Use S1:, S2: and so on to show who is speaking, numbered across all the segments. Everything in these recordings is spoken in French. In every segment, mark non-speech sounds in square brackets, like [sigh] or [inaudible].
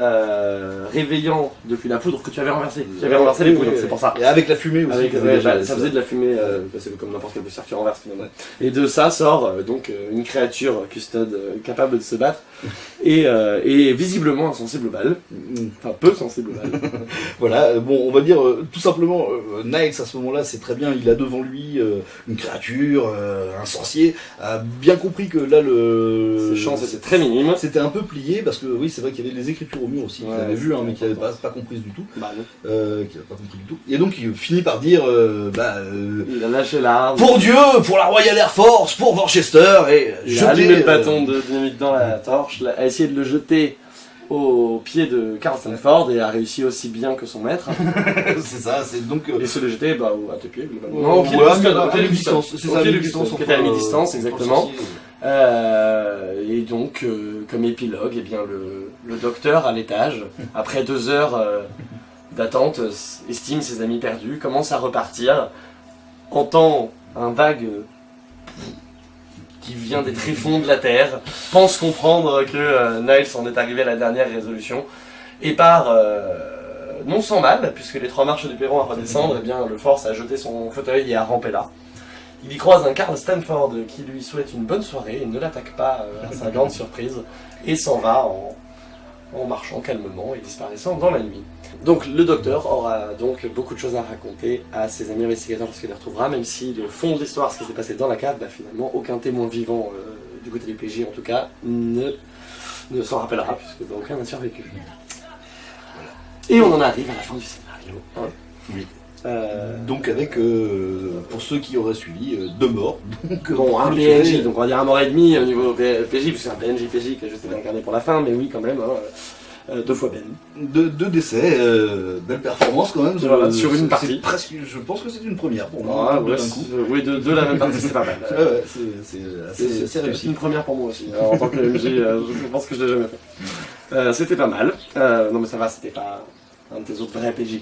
S1: réveillant depuis la poudre que tu avais renversée. Tu avais renversé les poudres, c'est pour ça.
S2: Et avec la fumée aussi.
S1: Avec,
S2: qui
S1: ouais,
S2: avait déjà-
S1: bah, ça faisait de la fumée, euh, bah, c'est comme n'importe quel poussière qui renverse finalement. Et de ça sort euh, donc euh, une créature custode euh, capable de se battre et, euh, et visiblement insensible aux balles,
S2: Mm.
S1: enfin peu sensible aux balles. [laughs]
S2: Voilà, bon, on va dire euh, tout simplement, euh, Niles à ce moment-là, c'est très bien, il a devant lui euh, une créature, euh, un sorcier, a bien compris que là le.
S1: Ses chances étaient très minimes.
S2: C'était un peu plié parce que oui, c'est vrai qu'il y avait des écritures au mur aussi, qu'il
S1: Ouais,
S2: avait vu, hein, mais
S1: c'est
S2: qu'il n'avait pas,
S1: important.
S2: Du tout,
S1: Bah,
S2: euh, qu'il pas compris du tout. Et donc il finit par dire, euh, bah, euh,
S1: Il a lâché l'arme.
S2: pour Dieu, pour la Royal Air Force, pour Worcester, et
S1: Il
S2: jeter,
S1: a allumé le bâton de dynamite dans la torche, a essayé de le jeter au pied de Carl Stanford et a réussi aussi bien que son maître. [laughs]
S2: c'est ça, c'est donc.
S1: Et se le jeter bah, à tes pieds, globalement. Non, au pied de Custode.
S2: c'est ça,
S1: Custode, qui était à mi-distance, exactement. Euh, et donc, euh, comme épilogue, eh bien, le, docteur à l'étage, après deux heures euh, d'attente, estime ses amis perdus, commence à repartir, entend un vague qui vient des tréfonds de la Terre, pense comprendre que Niles en est arrivé à la dernière résolution, et part, non sans mal, puisque les trois marches du perron à redescendre, eh le force à jeter son fauteuil et à ramper là. Il y croise un Carl Stanford qui lui souhaite une bonne soirée et ne l'attaque pas euh, à sa [laughs] grande surprise et s'en va en, en marchant calmement et disparaissant dans la nuit. Donc le docteur aura donc beaucoup de choses à raconter à ses amis investigateurs lorsqu'il les retrouvera, même si le fond de l'histoire, ce qui s'est passé dans la cave, bah, finalement aucun témoin vivant euh, du côté du PJ en tout cas ne, ne s'en rappellera puisque bah, aucun n'a survécu. Et on en arrive à la fin du scénario. hein.
S2: Oui.
S1: Euh,
S2: Donc avec, euh, pour ceux qui auraient suivi, euh, deux morts. Donc,
S1: Bon, un PNJ, donc on va dire un mort et demi au niveau PJ, parce que c'est un PNJ PJ que j'essaie d'incarner pour la fin, mais oui, quand même, hein, deux fois Ben.
S2: Deux, deux décès, belle performance quand même.
S1: Voilà, sur une partie.
S2: Presque, je pense que c'est une première pour moi.
S1: Ah,
S2: deux
S1: ouais,
S2: coup.
S1: oui, de, de la même partie, c'est pas mal. [laughs]
S2: Ouais, c'est réussi.
S1: une première pour moi aussi. hein, en tant que MJ, je pense que je l'ai jamais fait. C'était pas mal. Non, mais ça va, c'était pas un de tes autres vrais PJ.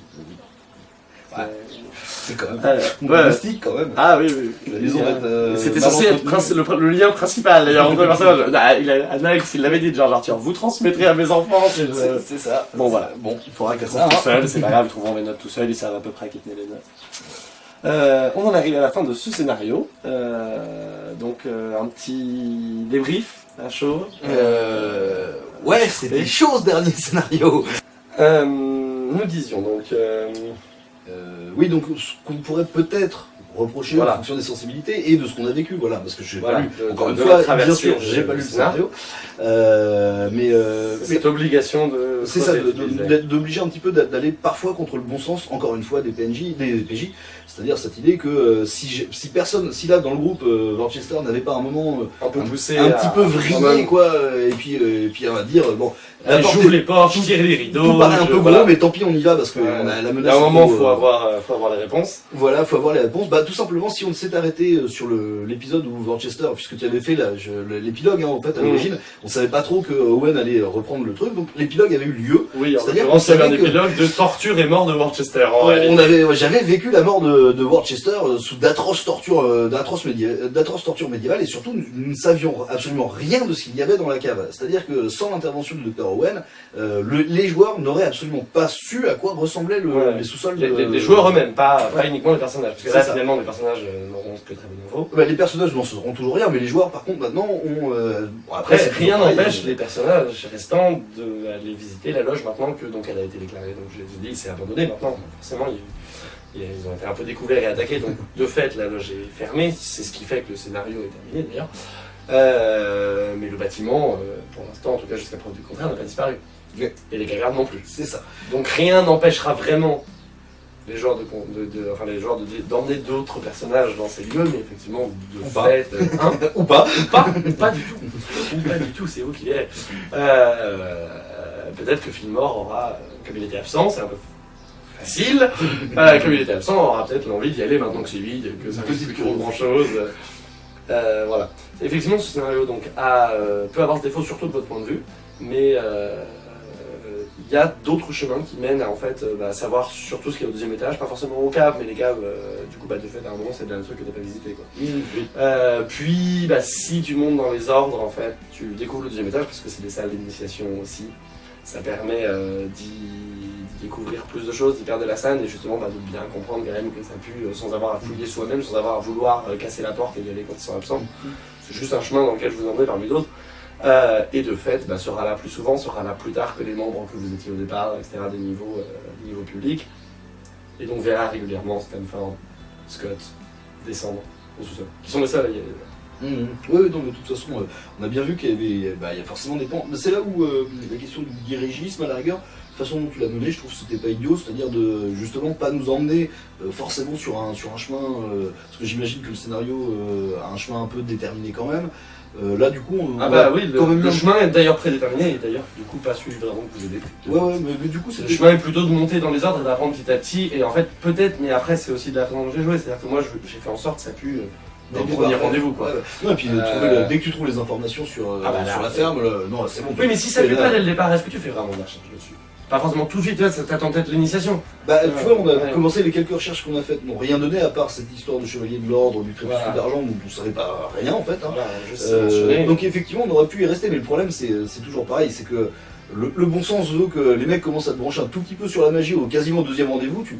S2: C'est quand même
S1: Euh, ouais.
S2: quand même.
S1: Ah oui, oui.
S2: La maison va être, euh,
S1: C'était censé être le, le lien principal d'ailleurs entre les personnages. [laughs] Ah, il a, Alex, il l'avait dit, George Arthur, vous transmettrez à mes enfants. c'est-
S2: C'est c'est ça.
S1: Bon, voilà.
S2: Bon,
S1: Il faudra qu'elles
S2: Ça,
S1: trouvent tout
S2: hein.
S1: seul, c'est pas grave, ils trouveront les notes tout seuls, ils savent à peu près à qui tenir les notes. Euh, on en arrive à la fin de ce scénario. Euh, donc euh, un petit débrief à chaud.
S2: Euh, ouais, c'était chaud ce dernier scénario.
S1: Euh, nous disions donc. Euh,
S2: oui, donc ce qu'on pourrait peut-être reprocher
S1: Voilà.
S2: en fonction des sensibilités et de ce qu'on a vécu, voilà, parce que je n'ai
S1: Voilà,
S2: pas lu. Encore une fois, bien sûr, j'ai pas
S1: du
S2: lu le
S1: scénario.
S2: Euh, mais euh, mais
S1: cette obligation de.
S2: c'est ça, d'obliger un petit peu d'a- d'aller parfois contre le bon sens, encore une fois, des PNJ, des PJ. C'est-à-dire cette idée que euh, si, si personne, si là dans le groupe euh, Worcester n'avait pas un moment euh,
S1: un peu poussé.
S2: un
S1: à-
S2: petit peu vrillé, quoi, euh, et puis, euh, et puis on va dire, euh, bon,
S1: Allez, J'ouvre les portes, je tire les rideaux.
S2: tout paraît un peu
S1: voilà.
S2: gros, mais tant pis, on y va parce que on a la
S1: Il y
S2: menace.
S1: a un moment,
S2: trop,
S1: faut
S2: euh,
S1: avoir, euh, faut avoir les réponses.
S2: Voilà, faut avoir les réponses. Bah, tout simplement, si on s'est arrêté euh, sur l'épisode où Worcester, puisque tu avais fait l'épilogue, hein, en fait, à
S1: Mhm.
S2: l'origine, on savait pas trop que Owen allait euh, reprendre le truc, donc l'épilogue avait eu lieu.
S1: Oui, en
S2: C'est-à-dire qu'on
S1: un
S2: savait que-
S1: épilogue de torture et mort de Worcester. en
S2: On
S1: réalité.
S2: avait, j'avais vécu la mort de, de Worcester euh, sous d'atroces tortures, d'atroces d'atroces tortures médiévales, et surtout, nous, ne savions absolument rien de ce qu'il y avait dans la cave. C'est-à-dire que sans l'intervention du docteur Owen, euh, le- les joueurs n'auraient absolument pas su à quoi ressemblaient le-
S1: Ouais.
S2: les sous-sols.
S1: Les, les- les joueurs eux-mêmes, pas, pas uniquement les personnages. Parce que
S2: C'est
S1: là,
S2: ça.
S1: finalement, les personnages euh, n'auront que très bon niveau.
S2: Bah, les personnages n'en sauront toujours rien, mais les joueurs, par contre, maintenant, ont. euh, bon,
S1: Après, rien n'empêche les personnages restants d'aller visiter la loge maintenant que donc elle a été déclarée. Donc je les ai dit, c'est abandonné maintenant. Forcément, ils, ils ont été un peu découverts et attaqués. Donc de fait, la loge est fermée. C'est ce qui fait que le scénario est terminé d'ailleurs. Euh, mais le bâtiment, euh, pour l'instant, en tout cas jusqu'à preuve du contraire, n'a pas disparu. Et les cavernes non plus.
S2: C'est ça.
S1: Donc rien n'empêchera vraiment les joueurs de, de- de- enfin les de- d'emmener d'autres personnages dans ces lieux, mais effectivement de
S2: Ou pas.
S1: fait, euh, hein, [laughs]
S2: Ou pas.
S1: ou pas, ou pas du tout, ou pas du tout, c'est vous qui verrez. Euh, Peut-être que Fillmore aura, euh, comme il était absent, c'est un peu facile, euh, comme il était absent, aura peut-être l'envie d'y aller maintenant que c'est vide, que ça ne
S2: Petite
S1: plus grand chose. Euh, voilà. Effectivement, ce scénario donc a, peut avoir ce défaut surtout de votre point de vue, mais euh, il y a d'autres chemins qui mènent à en fait euh, bah, savoir surtout ce qu'il y a au deuxième étage, pas forcément aux caves, mais les caves, euh, du coup, bah, de fait, à un moment, c'est bien un truc que t'as pas visité quoi. Euh, puis, bah, si tu montes dans les ordres, en fait, tu découvres le deuxième étage parce que c'est des salles d'initiation aussi. Ça permet euh, d'y découvrir plus de choses, d'y perdre de la scène et justement bah, de bien comprendre quand même que ça pue sans avoir à fouiller soi-même, sans avoir à vouloir casser la porte et y aller quand ils sont absents. C'est juste un chemin dans lequel je vous emmène parmi d'autres. Euh, et de fait, bah, sera là plus souvent, sera là plus tard que les membres que vous étiez au départ, etc., des niveaux, euh, des niveaux publics. Et donc verra régulièrement Stanford, Scott descendre au sous-sol. Qui sont les seuls à y aller.
S2: Mhm. Oui, oui, non, de toute façon, euh, on a bien vu qu'il y avait, bah, il y a forcément des pans. C'est là où la question du dirigisme, à la rigueur, toute façon dont tu l'as mené, je trouve que c'était pas idiot, c'est-à-dire de justement pas nous emmener forcément sur un, sur un chemin, parce que j'imagine que le scénario a un chemin un peu déterminé quand même. Euh, là, du coup, on,
S1: Ah bah oui, le,
S2: même
S1: chemin est d'ailleurs prédéterminé et d'ailleurs du coup pas celui vraiment que vous avez pris.
S2: Ouais, ouais, mais, mais du coup,
S1: Le chemin est plutôt de monter dans les ordres et d'apprendre petit à petit. Et en fait, peut-être, mais après, c'est aussi de la façon dont j'ai joué. C'est-à-dire que moi, j'ai fait en sorte que ça pue euh, dès le premier rendez-vous. Quoi.
S2: Ouais, et puis
S1: Euh,
S2: le- dès que tu trouves les informations sur,
S1: Ah bah là,
S2: sur la ferme, non, c'est bon.
S1: Oui, mais si ça pue pas dès le départ, est-ce que tu fais vraiment de la recherche dessus? Pas forcément tout de suite, ça t'attend peut-être l'initiation.
S2: Bah, tu vois, on a
S1: Ouais.
S2: commencé les quelques recherches qu'on a faites, n'ont rien donné à part cette histoire de chevalier de l'ordre, du crépuscule
S1: Voilà.
S2: d'argent, dont on savait pas rien en fait. hein.
S1: Voilà, je sais
S2: Euh, donc effectivement, on aurait pu y rester, mais le problème, c'est c'est toujours pareil, c'est que le, le bon sens veut que les mecs commencent à te brancher un tout petit peu sur la magie au quasiment deuxième rendez-vous. Tu...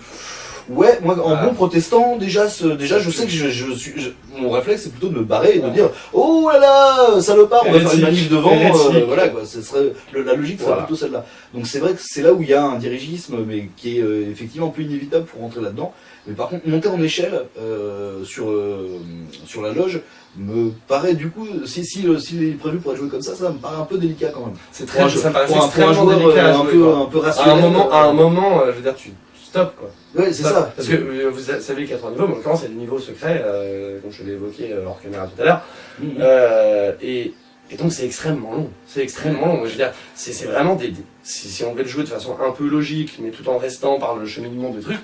S2: Ouais, moi, en
S1: Ah.
S2: bon protestant, déjà, ce- déjà, je sais que je, je suis, je- mon réflexe, c'est plutôt de me barrer et de dire, oh là là, salopard, on va faire une manif devant, euh, voilà quoi. Ce serait le- la logique serait
S1: Voilà.
S2: plutôt celle-là. Donc c'est vrai que c'est là où il y a un dirigisme, mais qui est euh, effectivement un peu inévitable pour rentrer là-dedans. Mais par contre, monter en échelle euh, sur euh, sur la loge me paraît du coup, si si euh, s'il est prévu pour être joué comme ça, ça me paraît un peu délicat quand même.
S1: C'est
S2: un
S1: très, ça me
S2: pour un- un joueur,
S1: délicat
S2: euh,
S1: à
S2: un
S1: jouer,
S2: peu un peu
S1: À un
S2: rationnel.
S1: moment, à un
S2: euh,
S1: moment, euh, je veux dire, tu quoi.
S2: Ouais, c'est ça.
S1: Parce que euh, vous savez les 80 niveaux, mais en l'occurrence, a des niveaux secrets, euh, comme je l'ai évoqué euh, hors caméra tout à l'heure.
S2: Mhm.
S1: Euh, et, et donc c'est extrêmement long. C'est extrêmement long. Je veux dire, c'est c'est vraiment des. des- si, si on devait le jouer de façon un peu logique, mais tout en restant par le cheminement des trucs,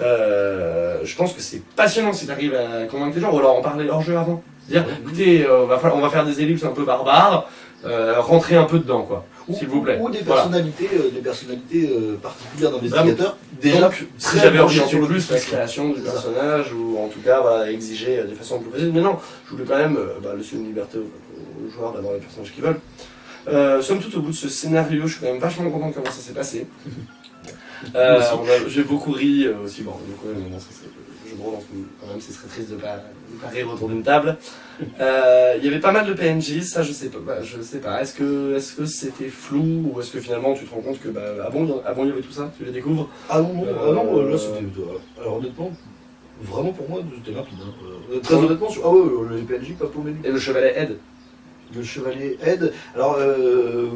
S1: je pense que c'est passionnant si tu arrives à convaincre les gens, ou alors en parler hors jeu avant. Dire,
S2: Ouais.
S1: écoutez, on, va faire, on va faire des ellipses un peu barbares, rentrez un peu dedans, quoi.
S2: Ou-
S1: S'il vous plaît.
S2: Ou des
S1: Voilà.
S2: personnalités, euh, des personnalités euh, particulières d'investigateurs. Déjà,
S1: Donc, si
S2: très
S1: j'avais orienté
S2: sur le
S1: plus la création du personnage, ou en tout cas voilà, exiger de façon plus précise, mais non, je voulais quand même euh, bah, laisser une liberté aux, aux joueurs d'avoir les personnages qu'ils veulent. Euh, somme toute, au bout de ce scénario, je suis quand même vachement content de comment ça s'est passé. [laughs] Euh, J'ai beaucoup ri euh, aussi, bon, le jeu de rôle, donc, quand même, ce serait triste de pas rire autour d'une table. Euh, Il y avait pas mal de PNJ, ça je sais pas, bah, je sais pas. Est-ce que est-ce que c'était flou ou est-ce que finalement tu te rends compte que bah ah bon, il y ah bon il y avait tout ça, tu les découvres?
S2: Ah non, non, ah non,
S1: Euh,
S2: là c'était. euh, Alors honnêtement, vraiment pour moi, c'était rapide. hein. Euh, très honnêtement, sur... ah ouais, euh, les PNJ, pas pour
S1: Et le chevalet Ed
S2: Le chevalier aide. Alors, euh,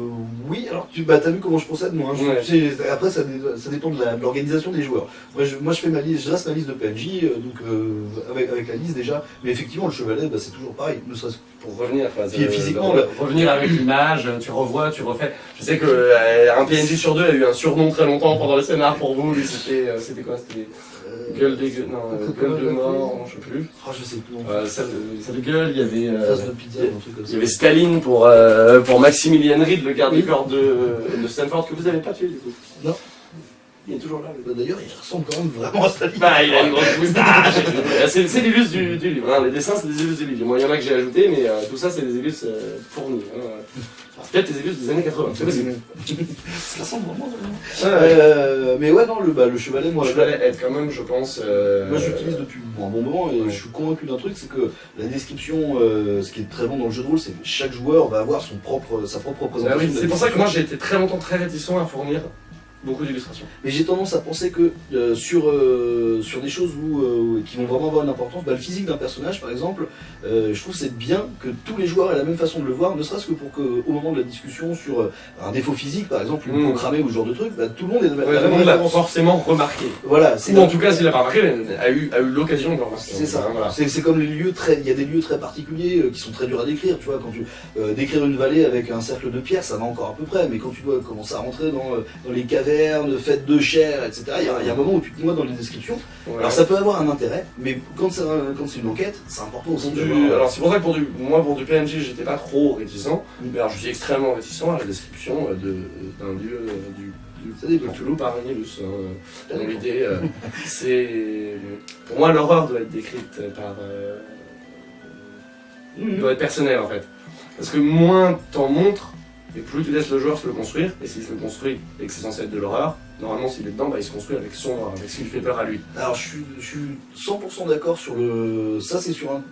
S2: oui, alors tu bah, as vu comment je procède, moi. hein. Je-
S1: Ouais.
S2: tu sais, après, ça, dé- ça dépend de l'organisation des joueurs. Moi je, moi, je fais ma liste, je dresse ma liste de PNJ, euh, donc euh, avec, avec la liste déjà. Mais effectivement, le chevalet, bah, c'est toujours pareil. Ne serait-ce
S1: pour revenir euh,
S2: physiquement,
S1: de- revenir avec l'image, tu revois, tu refais. Je sais que euh, un PNJ sur deux a eu un surnom très longtemps pendant le scénar pour vous, c'était euh, c'était quoi C'était gueule des non, euh, gueule de mort, non, je sais plus.
S2: Ah, je sais plus.
S1: Euh, celle de de gueule, il y avait euh,
S2: pizza, un truc comme
S1: il
S2: ça.
S1: y avait Staline pour euh, pour Maximilian Reed, le garde
S2: Oui.
S1: du corps de, de Stanford que vous avez pas tué du coup.
S2: Non.
S1: Il est toujours là.
S2: Bah, D'ailleurs, il ressemble quand même vraiment à Staline.
S1: Bah, il a une grosse moustache. c'est c'est l'illus du, du livre. hein. Les dessins, c'est des illus du livre. Moi, il y en a que j'ai ajouté, mais euh, tout ça, c'est des illus euh, fournis. Hein. Peut-être des années 80. C'est possible. [laughs]
S2: Ça ressemble vraiment. Euh, mais ouais, non, le, bah, le chevalet, moi,
S1: je vais être quand même, je pense. euh,
S2: Moi je l'utilise depuis un bon moment et
S1: Ouais.
S2: je suis convaincu d'un truc, c'est que la description, euh, ce qui est très bon dans le jeu de rôle, c'est que chaque joueur va avoir son propre, sa propre
S1: Bah
S2: représentation.
S1: oui, c'est pour ça que moi, j'ai été très longtemps très réticent à fournir beaucoup d'illustrations.
S2: Mais j'ai tendance à penser que euh, sur, euh, sur des choses où, euh, qui vont vraiment avoir une importance, bah, le physique d'un personnage par exemple, je trouve c'est bien que tous les joueurs aient la même façon de le voir, ne serait-ce que pour qu'au moment de la discussion sur un défaut physique par exemple, une
S1: Mm.
S2: peau cramée ou ce genre de truc, bah, tout le monde est
S1: Ouais,
S2: la même
S1: monde l'a forcément remarqué.
S2: Voilà,
S1: Ou en tout cas, s'il l'a pas remarqué, a eu, a eu l'occasion de le remarquer.
S2: C'est ça.
S1: Voilà.
S2: C'est comme les lieux très. Il y a des lieux très particuliers qui sont très durs à décrire. Tu vois, quand tu décrire une vallée avec un cercle de pierre, ça va encore à peu près. Mais quand tu dois commencer à rentrer dans, dans les cavernes, faites de chair, etc. Il y, a, il y a un moment où tu te noies dans les descriptions.
S1: Ouais.
S2: Alors ça peut avoir un intérêt, mais quand quand c'est une enquête, c'est important aussi.
S1: Du-
S2: d'avoir-
S1: alors c'est pour ça que pour du, moi pour du PNJ j'étais pas trop réticent,
S2: Mm.
S1: mais alors je suis extrêmement réticent à la description euh, de- d'un lieu, euh, du,
S2: Ça dépend.
S1: Cthulhu par un ilus. hein. L'idée, euh, c'est. Pour moi, l'horreur doit être décrite par. euh,
S2: Mhm.
S1: doit être personnelle en fait. Parce que moins t'en montres, et plus tu laisses le joueur se le construire, et s'il se le construit et que c'est censé être de l'horreur, normalement s'il est dedans, bah, il se construit avec son, avec ce qui lui fait peur à lui.
S2: Alors je suis, je suis 100% d'accord sur le... Ça c'est sur un,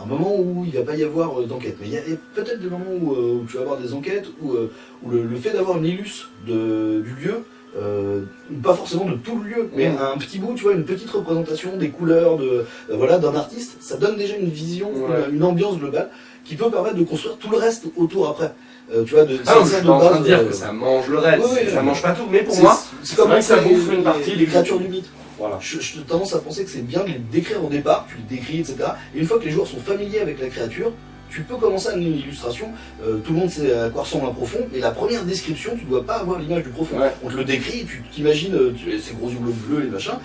S2: un moment où il va pas y avoir euh, d'enquête. Mais il y a peut-être des moments où, euh, où tu vas avoir des enquêtes, où, euh, où le, le fait d'avoir une illus de, du lieu, euh, pas forcément de tout le lieu, mais un petit bout, tu vois, une petite représentation des couleurs de euh, voilà d'un artiste, ça donne déjà une vision,
S1: Ouais.
S2: une, une ambiance globale qui peut permettre de construire tout le reste autour après. Euh, tu vois, de,
S1: Ah non, je suis en train de dire
S2: euh,
S1: que ça mange le reste,
S2: oui, oui,
S1: ça mange pas tout, mais pour moi,
S2: c'est comme
S1: ça bouffe une partie des
S2: créatures du mythe.
S1: voilà.
S2: Je, je tendance à penser que c'est bien de les décrire au départ, tu les décris, etc. Et une fois que les joueurs sont familiers avec la créature, tu peux commencer à donner une illustration. Euh, tout le monde sait à quoi ressemble un profond, mais la première description, tu dois pas avoir l'image du profond.
S1: Ouais.
S2: On te le décrit, tu t'imagines euh, ces gros yeux bleus, bleus et machin.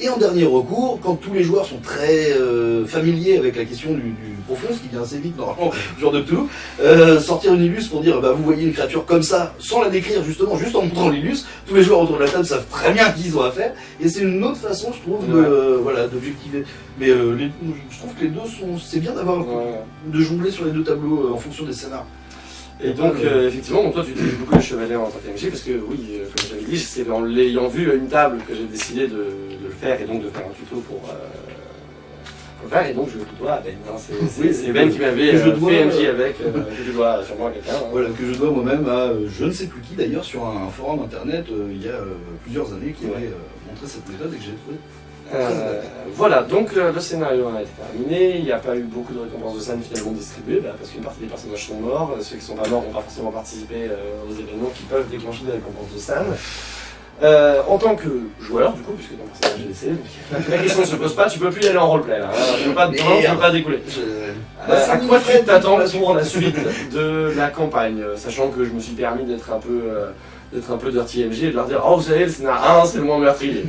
S2: Et en dernier recours, quand tous les joueurs sont très euh, familiers avec la question du, du profond, ce qui vient assez vite normalement, [laughs] genre de tout, euh, sortir une illus pour dire bah vous voyez une créature comme ça, sans la décrire justement, juste en montrant l'illus, tous les joueurs autour de la table savent très bien qui ils ont à faire, et c'est une autre façon, je trouve, de, euh, voilà, d'objectiver. Mais les- je trouve que les deux sont, c'est bien d'avoir
S1: Ouais.
S2: de jongler sur les deux tableaux en fonction des scénars.
S1: Et donc, euh, effectivement, donc toi, tu utilises beaucoup les chevaliers en tant qu'MJ, parce que oui, euh, comme j'avais dit, c'est en l'ayant vu à une table que j'ai décidé de, le faire et donc de faire un tuto pour, euh, pour le faire. Et donc, je le tutoie à Ben. hein. C'est
S2: Oui,
S1: c'est Ben qui m'avait euh,
S2: dois,
S1: fait MJ
S2: euh,
S1: avec, que je dois sûrement à quelqu'un. hein.
S2: Voilà, que je dois moi-même à je ne sais plus qui d'ailleurs sur un, forum internet il y a plusieurs années qui
S1: Ouais.
S2: avait montré cette méthode et que j'ai trouvé.
S1: Euh, voilà, donc euh, le scénario a été terminé, il n'y a pas eu beaucoup de récompenses de scène finalement distribuées, bah, parce qu'une partie des personnages sont morts, ceux qui sont pas morts n'ont pas forcément participé euh, aux événements qui peuvent déclencher des récompenses de scène. Euh, en tant que joueur, du coup, puisque ton personnage est donc [laughs] la question ne se pose pas, tu peux plus y aller en roleplay là, hein, tu peux pas, non, tu peux pas découler.
S2: Je...
S1: Euh, à quoi tu t'attends pour la suite de la campagne, euh, sachant que je me suis permis d'être un peu euh, d'être un peu dirty MJ et de leur dire oh vous savez le scénar 1 c'est le moins meurtrier.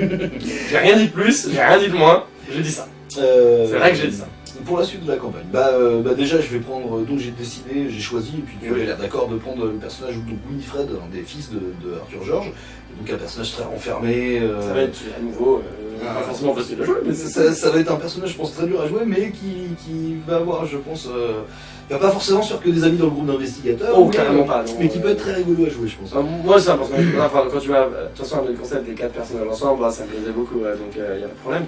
S1: j'ai rien dit de plus, j'ai rien dit de moins, j'ai dit ça.
S2: Euh,
S1: C'est vrai que j'ai dit ça.
S2: Pour la suite de la campagne, bah, euh, bah déjà je vais prendre, donc j'ai décidé, j'ai choisi, et puis tu avais l'air d'accord de prendre le personnage de Winifred, un des fils de, de Arthur George, donc un personnage très renfermé. euh,
S1: Ça va être à nouveau euh,
S2: Ah.
S1: pas forcément facile à jouer, mais
S2: ça, ça va être un personnage, je pense, très dur à jouer, mais qui, qui va avoir, je pense, euh, va pas forcément sur que des amis dans le groupe d'investigateurs,
S1: Oh,
S2: mais,
S1: carrément pas. non.
S2: mais qui peut être très rigolo à jouer, je pense.
S1: Euh, Moi, c'est important. Enfin, quand tu m'as. De toute façon, le concept des quatre personnages ensemble, bah, ça me plaisait beaucoup, donc il n'y a pas de problème.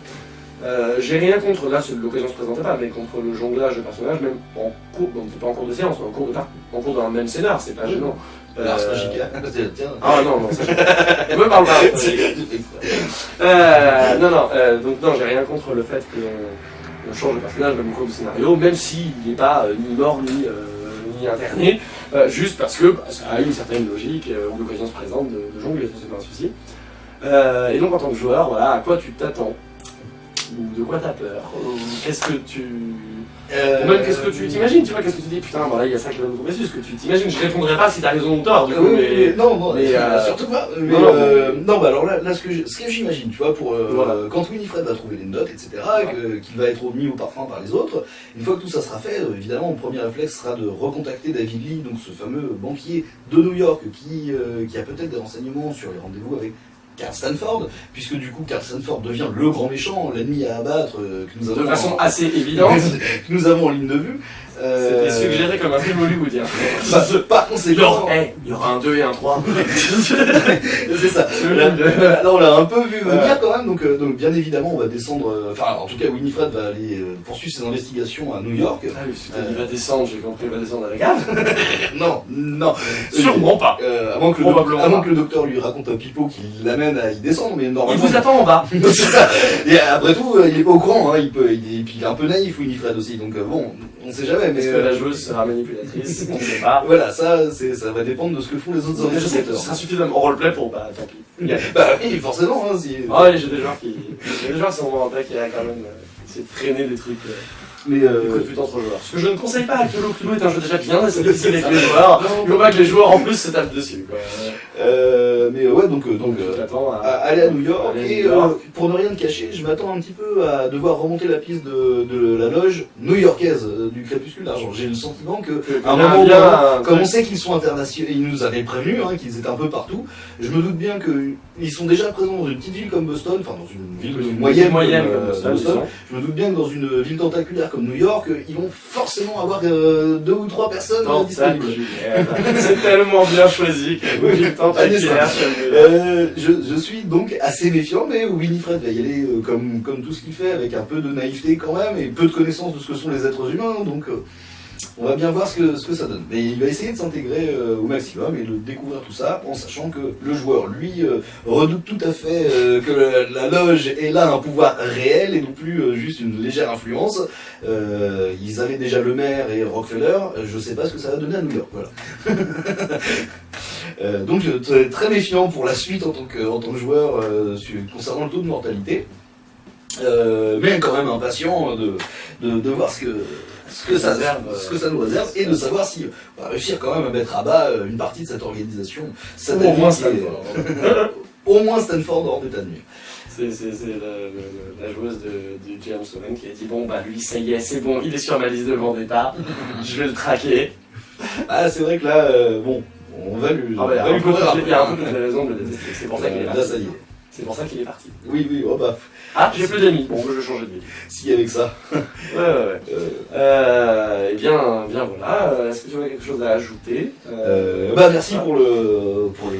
S1: Euh, J'ai rien contre, là, c'est- l'occasion se présentait pas, mais contre le jonglage de personnages, même en cours, bon, c'est pas en cours de séance, mais en cours de par- en cours d'un même scénar, c'est pas gênant.
S2: Alors, c'est
S1: Euh.
S2: Tiens.
S1: Ah non, non, ça je... me parle pas. [laughs] Euh, non, non, euh, donc non, j'ai rien contre le fait qu'on on change de personnage même au cours du scénario, même s'il n'est pas euh, ni mort ni, euh, ni interné, euh, juste parce que bah, ça a une certaine logique, euh, où l'occasion se présente de, de jongler, ça c'est pas un souci. Euh, et donc en tant que joueur, voilà, à quoi tu t'attends? Ou de quoi t'as peur Ou Qu'est-ce que tu...
S2: Euh,
S1: même qu'est-ce que tu t'imagines, tu vois, qu'est-ce que tu dis, putain, voilà, il y a ça qui va nous tomber dessus, ce que tu t'imagines, je répondrai pas si t'as raison ou tort, du
S2: Euh,
S1: coup,
S2: oui,
S1: mais...
S2: mais non, non,
S1: mais, [laughs] euh,
S2: surtout pas. Mais,
S1: non, non,
S2: euh, non, bah alors là, là ce que j'imagine, tu vois, pour euh,
S1: Voilà.
S2: quand Winifred va trouver les notes, etc., qu'il va être mis au parfum par les autres, une fois que tout ça sera fait, euh, évidemment, mon premier réflexe sera de recontacter David Lee, donc ce fameux banquier de New York qui, euh, qui a peut-être des renseignements sur les rendez-vous avec Carl Stanford, puisque du coup Carl Stanford devient le grand méchant, l'ennemi à abattre euh, que nous avons
S1: De façon
S2: en-
S1: assez évidente, [laughs]
S2: que nous avons en ligne de vue. Euh,
S1: c'était suggéré comme un film hollywoodien. [laughs]
S2: bah, par conséquent,
S1: hey, il y aura un 2 et un 3. [laughs]
S2: c'est ça. Là, là, on l'a un peu vu venir quand même, donc, euh, donc bien évidemment on va descendre, euh, enfin en tout cas Winifred va aller euh, poursuivre ses investigations à New York.
S1: Ah oui, qu'il va descendre, j'ai compris, il va descendre à la cave. [laughs]
S2: non, non.
S1: Sûrement pas.
S2: Euh, avant, que le avant que docteur lui raconte un pipeau qui l'amène à y descendre, mais
S1: Il
S2: normalement...
S1: vous attend en bas.
S2: c'est ça. Et après tout, euh, il est pas au courant, hein, il peut, il est, puis il est un peu naïf Winifred aussi, donc euh, bon, on sait jamais, mais...
S1: Est-ce que
S2: euh,
S1: la joueuse sera manipulatrice On ne sait pas.
S2: Voilà, ça, c'est, ça va dépendre de ce que font les autres
S1: Je sais que ce sera suffisamment roleplay pour, bah tant pis. [laughs]
S2: Bah oui, forcément, hein, si...
S1: Ah oui, j'ai des joueurs qui. J'ai des joueurs qui sont en tech qui a quand même euh, essayé de freiner des trucs. euh,
S2: Mais euh,
S1: entre joueurs. Ce que je ne conseille pas, Cthulhu Cthulhu est un jeu déjà bien assez [laughs] difficile avec les joueurs. Il faut pas que les joueurs en plus se tapent dessus. Quoi.
S2: Euh, mais ouais, donc, euh, donc
S1: Donc,
S2: euh,
S1: t'attends
S2: à aller à New York
S1: Aller
S2: et
S1: New York.
S2: pour ne rien te cacher, je m'attends un petit peu à devoir remonter la piste de, de la loge new-yorkaise du Crépuscule d'Argent. J'ai le sentiment que
S1: que-
S2: à un moment
S1: bien
S2: comme on sait qu'ils sont internationaux, ils nous avaient prévenu hein, qu'ils étaient un peu partout. Je me doute bien qu'ils sont déjà présents dans une petite ville comme Boston, enfin dans une ville
S1: une
S2: moyenne,
S1: moyenne
S2: comme, Boston. Je me doute bien que dans une ville tentaculaire comme New York, ils vont forcément avoir deux ou trois personnes disponibles. [laughs]
S1: C'est tellement bien choisi que
S2: Oui, Euh, je, je suis donc assez méfiant, mais Winifred va y aller euh, comme, comme tout ce qu'il fait, avec un peu de naïveté quand même, et peu de connaissance de ce que sont les êtres humains, donc euh, on va bien voir ce que, ce que ça donne. Mais il va essayer de s'intégrer au maximum et de découvrir tout ça, en sachant que le joueur, lui, redoute tout à fait que la, la loge est là un pouvoir réel et non plus juste une légère influence. Ils avaient déjà le maire et Rockefeller, je sais pas ce que ça va donner à New York, voilà. [laughs] Euh, donc je très, très méfiant pour la suite en tant que, en tant que joueur euh, concernant le taux de mortalité. Euh, mais quand même impatient de, de, de voir ce que, ce, que ça,
S1: réserve,
S2: ce que ça nous réserve et de savoir si on va réussir quand même à mettre à bas euh, une partie de cette organisation
S1: au moins Stanford. [laughs]
S2: au moins Stanford hors d'état de nuire.
S1: C'est c'est- c'est la, la- la joueuse de, James Owen qui a dit Bon, bah lui, ça y est, c'est bon, il est sur ma liste de Vendetta, [laughs] je vais le traquer.
S2: Ah c'est vrai que là, euh, bon, on va lui,
S1: Ah,
S2: on
S1: bah, il y a
S2: va
S1: un
S2: lui
S1: peu il y a un les raisons de le détester. C'est pour ça qu'il est
S2: Euh, Là
S1: parti.
S2: ça y est.
S1: C'est pour ça qu'il est parti.
S2: Oui, oui, oh bah,
S1: Ah, j'ai plus d'amis. Bon, je vais changer de vie.
S2: si avec ça. [laughs]
S1: Ouais, ouais, ouais.
S2: Euh,
S1: Euh, eh bien, bien voilà. Est-ce que tu aurais quelque chose à ajouter
S2: Euh, bah merci pour le pour les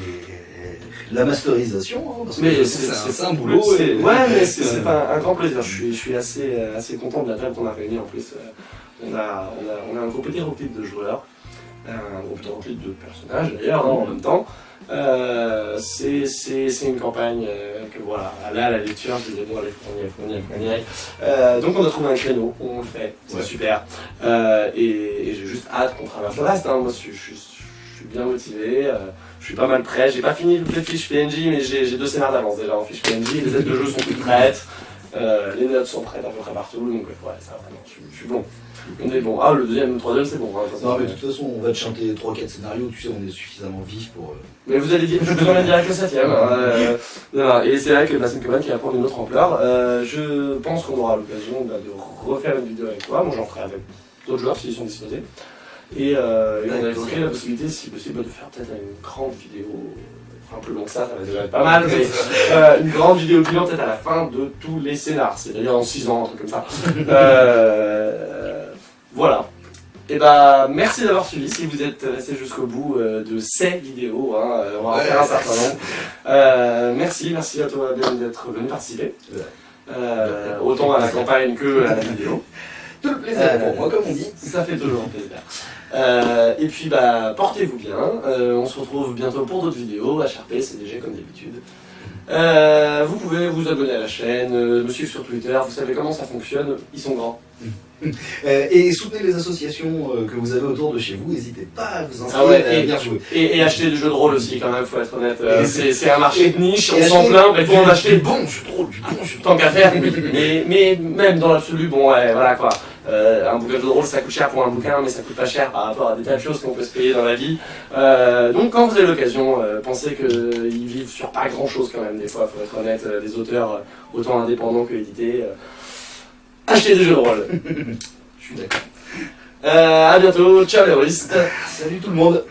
S2: la masterisation hein, parce que
S1: Mais
S2: c'est un, un boulot et-
S1: Ouais, mais [laughs] c'est un, un grand plaisir. Je suis, je suis assez, assez content de la table qu'on a réunie. En plus, on, a, on, a, on a un groupe hétéroclite de joueurs, un groupe hétéroclite de personnages d'ailleurs, en même temps. Euh, c'est une campagne euh, que voilà, là la lecture, je disais bon allez, qu'on y. Euh, donc on a trouvé un créneau, on le fait, c'est
S2: Ouais.
S1: super. Euh, et et j'ai juste hâte qu'on traverse le reste. Hein. Moi, je, suis- je, je suis bien motivé. euh, je suis pas mal prêt. J'ai pas fini toutes les fiches PNJ, mais j'ai deux scénarios d'avance déjà en fiches PNJ. Les aides de jeu sont toutes prêtes. Euh, les notes sont prêtes à peu près partout. Donc ouais, ça vraiment, je, suis- je suis bon. On est bon. Ah, le deuxième, le troisième, c'est bon. hein.
S2: Non mais de toute façon on va te chanter 3-4 scénarios, tu sais on est suffisamment vif pour... euh,
S1: Mais vous allez dire, je vous emmène direct le septième. hein, euh, voilà. et c'est vrai que une campagne qui va prendre une autre ampleur. Je pense qu'on aura l'occasion bah, de refaire une vidéo avec toi. Moi, j'en ferai avec d'autres joueurs s'ils sont disposés. Et, et on a évoqué la possibilité, si possible, de faire peut-être une grande vidéo. Enfin, plus long que ça, ça va déjà être pas mal, mais euh, une grande vidéo bilan peut-être à la fin de tous les scénars, c'est-à-dire en 6 ans, un truc comme ça. [laughs] Euh, voilà. Et bah, merci d'avoir suivi. Si vous êtes resté jusqu'au bout euh, de ces vidéos, hein, on va en faire un certain nombre. Merci, merci à toi Ben d'être venu participer. Autant à la campagne que à la vidéo. [laughs]
S2: Tout le plaisir
S1: Euh,
S2: pour moi comme on dit.
S1: Ça fait toujours [laughs] plaisir. Euh, et puis bah portez-vous bien. Euh, on se retrouve bientôt pour d'autres vidéos. HRP, CDG comme d'habitude. Vous pouvez vous abonner à la chaîne, me suivre sur Twitter. Vous savez comment ça fonctionne. Ils sont grands. [laughs]
S2: Et soutenez les associations que vous avez autour de chez vous, n'hésitez pas à vous inscrire
S1: Ah ouais,
S2: et à venir jouer.
S1: Et, et acheter du jeu de rôle aussi quand même. Faut être honnête. C'est un marché de niche. On s'en plaint, mais faut en acheter
S2: bon de rôle, du bon jeu de
S1: tant qu'à faire. mais, mais même dans l'absolu, bon ouais, voilà quoi. Euh, un bouquin de jeu de rôle, ça coûte cher pour un bouquin, mais ça coûte pas cher par rapport à des tas de choses qu'on peut se payer dans la vie. Euh, donc quand vous avez l'occasion, euh, pensez qu'ils vivent sur pas grand chose quand même. Des fois, faut être honnête, euh, des auteurs euh, autant indépendants que édités. euh, achetez des jeux de rôle. [laughs]
S2: Je suis d'accord.
S1: Euh, à bientôt, ciao les rôlistes.
S2: Salut tout le monde